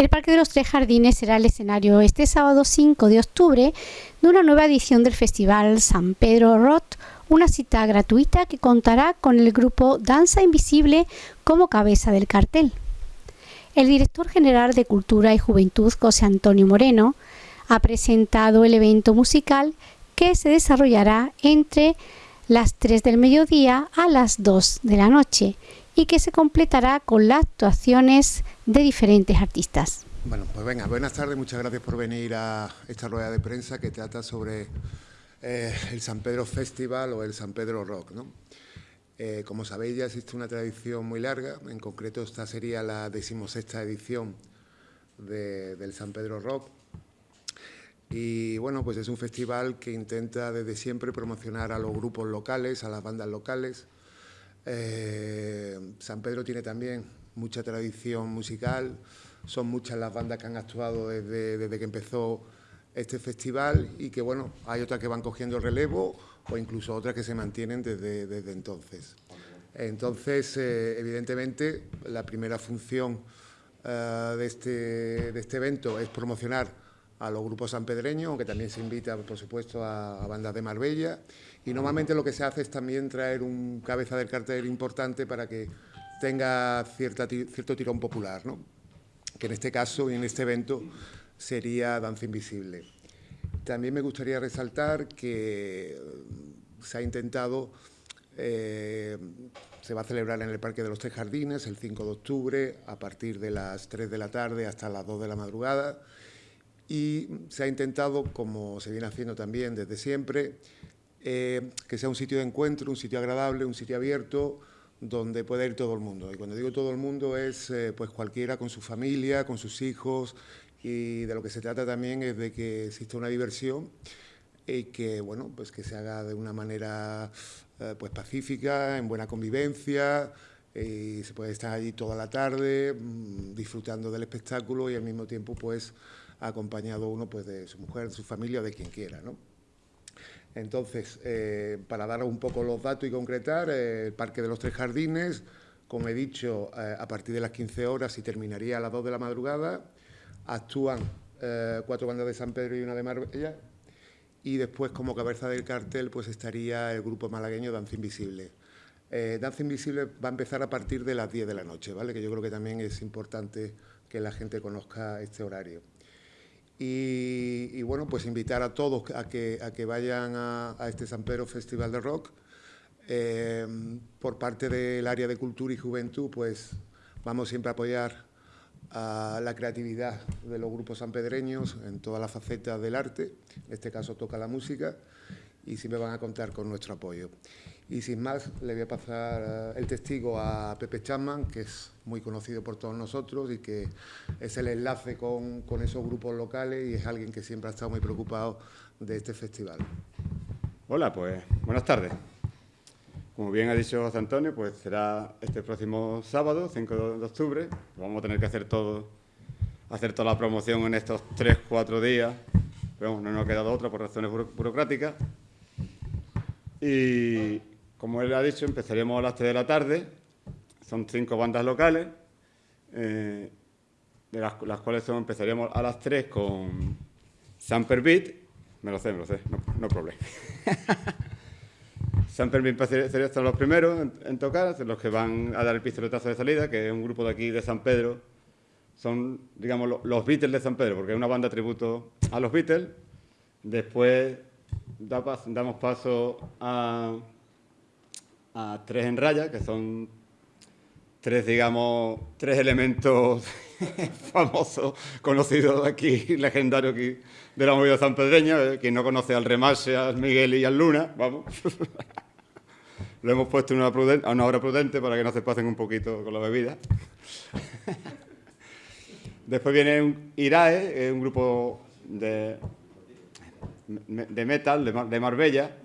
El Parque de los Tres Jardines será el escenario este sábado 5 de octubre de una nueva edición del Festival San Pedro Roth, una cita gratuita que contará con el grupo Danza Invisible como cabeza del cartel. El director general de Cultura y Juventud, José Antonio Moreno, ha presentado el evento musical que se desarrollará entre las 3 del mediodía a las 2 de la noche y que se completará con las actuaciones de diferentes artistas. Bueno, pues venga, buenas tardes, muchas gracias por venir a esta rueda de prensa que trata sobre eh, el San Pedro Festival o el San Pedro Rock. ¿no? Eh, como sabéis, ya existe una tradición muy larga, en concreto esta sería la decimosexta edición del San Pedro Rock. Y bueno, pues es un festival que intenta desde siempre promocionar a los grupos locales, a las bandas locales. Eh, San Pedro tiene también mucha tradición musical, son muchas las bandas que han actuado desde, desde que empezó este festival y que bueno, hay otras que van cogiendo relevo o incluso otras que se mantienen desde, desde entonces. Entonces, eh, evidentemente, la primera función uh, de, este, de este evento es promocionar a los grupos sanpedreños, aunque también se invita, por supuesto, a, bandas de Marbella. Y normalmente lo que se hace es también traer un cabeza del cartel importante para que tenga cierta, cierto tirón popular, que en este caso y en este evento sería Danza Invisible. También me gustaría resaltar que eh, se ha intentado, eh, se va a celebrar en el Parque de los Tres Jardines el 5 de octubre a partir de las 3 de la tarde hasta las 2 de la madrugada y se ha intentado, como se viene haciendo también desde siempre, eh, que sea un sitio de encuentro, un sitio agradable, un sitio abierto, donde pueda ir todo el mundo. Y cuando digo todo el mundo es eh, pues cualquiera con su familia, con sus hijos, y de lo que se trata también es de que exista una diversión y que, bueno, pues que se haga de una manera eh, pues pacífica, en buena convivencia, y se puede estar allí toda la tarde mmm, disfrutando del espectáculo y al mismo tiempo pues acompañado uno pues de su mujer, de su familia o de quien quiera, ¿no? Entonces, eh, para dar un poco los datos y concretar, eh, el Parque de los Tres Jardines, como he dicho, eh, a partir de las 15 horas y terminaría a las 2 de la madrugada, actúan cuatro bandas de San Pedro y una de Marbella, y después como cabeza del cartel pues estaría el grupo malagueño Danza Invisible. Danza Invisible va a empezar a partir de las 10 de la noche, ¿vale? que yo creo que también es importante que la gente conozca este horario. Y, bueno, pues invitar a todos a que, a que vayan a, este San Pedro Festival de Rock. Eh, por parte del área de Cultura y Juventud, pues vamos siempre a apoyar a la creatividad de los grupos sanpedreños en todas las facetas del arte, en este caso toca la música, y siempre van a contar con nuestro apoyo. Y sin más, le voy a pasar eh, el testigo a Pepe Chapman, que es muy conocido por todos nosotros y que es el enlace con, con esos grupos locales y es alguien que siempre ha estado muy preocupado de este festival. Hola, pues buenas tardes. Como bien ha dicho José Antonio, pues será este próximo sábado, 5 de octubre. Vamos a tener que hacer todo, hacer toda la promoción en estos 3-4 días. Pero no nos ha quedado otra por razones buro burocráticas. Y como él ha dicho, empezaríamos a las 3 de la tarde. Son cinco bandas locales, eh, de las, las, cuales son, empezaríamos a las 3 con Samper Beat. Me lo sé, me lo sé, no, no problema. Samper Beat serían los primeros en, en, tocar, los que van a dar el pistoletazo de salida, que es un grupo de aquí de San Pedro. Son, digamos, los Beatles de San Pedro, porque es una banda tributo a los Beatles. Después da, damos paso a tres en raya, que son tres, digamos, tres elementos famosos, conocidos aquí, legendarios aquí de la movida sanpedreña. Eh, quien no conoce al Remase, al Miguel y al Luna, vamos. Lo hemos puesto en una a una hora prudente para que no se pasen un poquito con la bebida. Después viene un Irae, un grupo de, de metal de, de Marbella,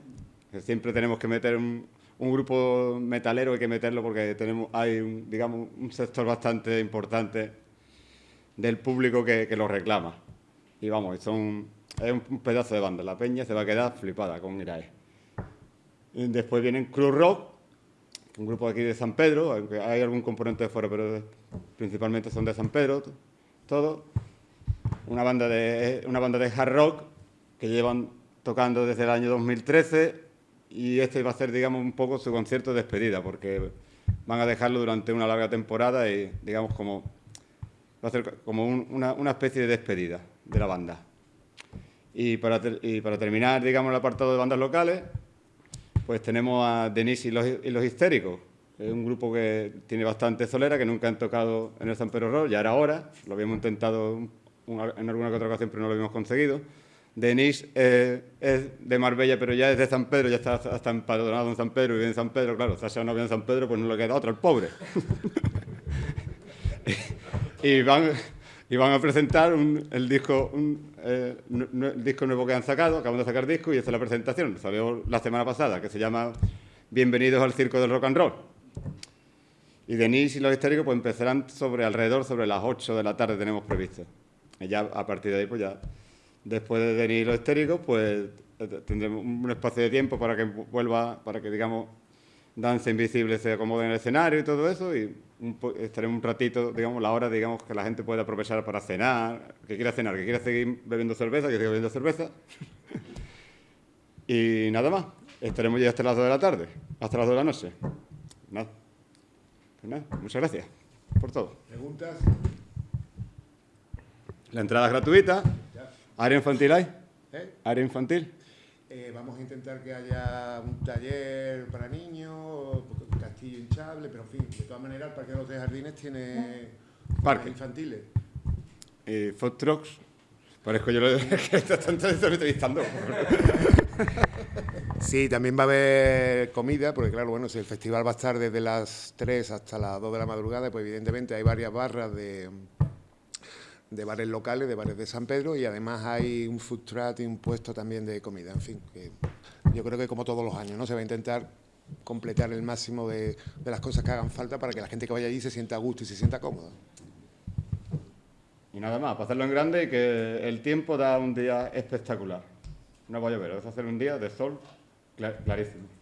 siempre tenemos que meter un, grupo metalero hay que meterlo porque tenemos hay un, digamos un sector bastante importante del público que, que lo reclama. Y vamos son es un pedazo de banda. La peña se va a quedar flipada con Irae. Después vienen Cruz Rock un grupo aquí de San Pedro aunque hay algún componente de fuera pero principalmente son de San Pedro todo. Una banda de, una banda de hard rock que llevan tocando desde el año 2013 y este va a ser, digamos, un poco su concierto de despedida, porque van a dejarlo durante una larga temporada y, digamos, como va a ser como una, una, especie de despedida de la banda. Y para, y para terminar, digamos, el apartado de bandas locales, pues tenemos a Denise y los, y los Histéricos, es un grupo que tiene bastante solera, que nunca han tocado en el San Pedro Rock, ya era hora, lo habíamos intentado en alguna que otra ocasión, pero no lo habíamos conseguido. Denis eh, es de Marbella, pero ya es de San Pedro, ya está hasta empadronado en San Pedro vive en San Pedro. Claro, Sasha no vive en San Pedro, pues no le queda otro, el pobre. y, van, y van a presentar el, disco, eh, el disco nuevo que han sacado, acaban de sacar disco y esta es la presentación. Salió la semana pasada, que se llama Bienvenidos al Circo del Rock and Roll. Y Denis y los histéricos pues empezarán sobre alrededor, sobre las 8 de la tarde tenemos previsto. Y ya a partir de ahí, pues ya, después de Denis y los histéricos, pues eh, tendremos un espacio de tiempo para que vuelva, para que, digamos, Danza Invisible se acomode en el escenario y todo eso, y estaremos un ratito, digamos, la hora, digamos, que la gente pueda aprovechar para cenar, que quiera cenar, que quiera seguir bebiendo cerveza, que siga bebiendo cerveza. y nada más, estaremos ya hasta las 2 de la tarde, hasta las 2 de la noche. Nada. Pues nada, muchas gracias por todo. ¿Preguntas? La entrada es gratuita. ¿Área infantil hay? ¿Eh? ¿Área infantil? Eh, vamos a intentar que haya un taller para niños, castillo hinchable, pero en fin, de todas maneras el Parque de los Jardines tiene parques infantiles. Eh, trucks. Parezco yo lo que está entrevistando. Sí, también va a haber comida, porque claro, bueno, si el festival va a estar desde las 3 hasta las 2 de la madrugada, pues evidentemente hay varias barras de, de bares locales, de bares de San Pedro, y además hay un food truck y un puesto también de comida. En fin, que yo creo que como todos los años, ¿no? Se va a intentar completar el máximo de, de las cosas que hagan falta para que la gente que vaya allí se sienta a gusto y se sienta cómoda. Y nada más, para hacerlo en grande y que el tiempo da un día espectacular. No voy a ver, a hacer un día de sol clarísimo.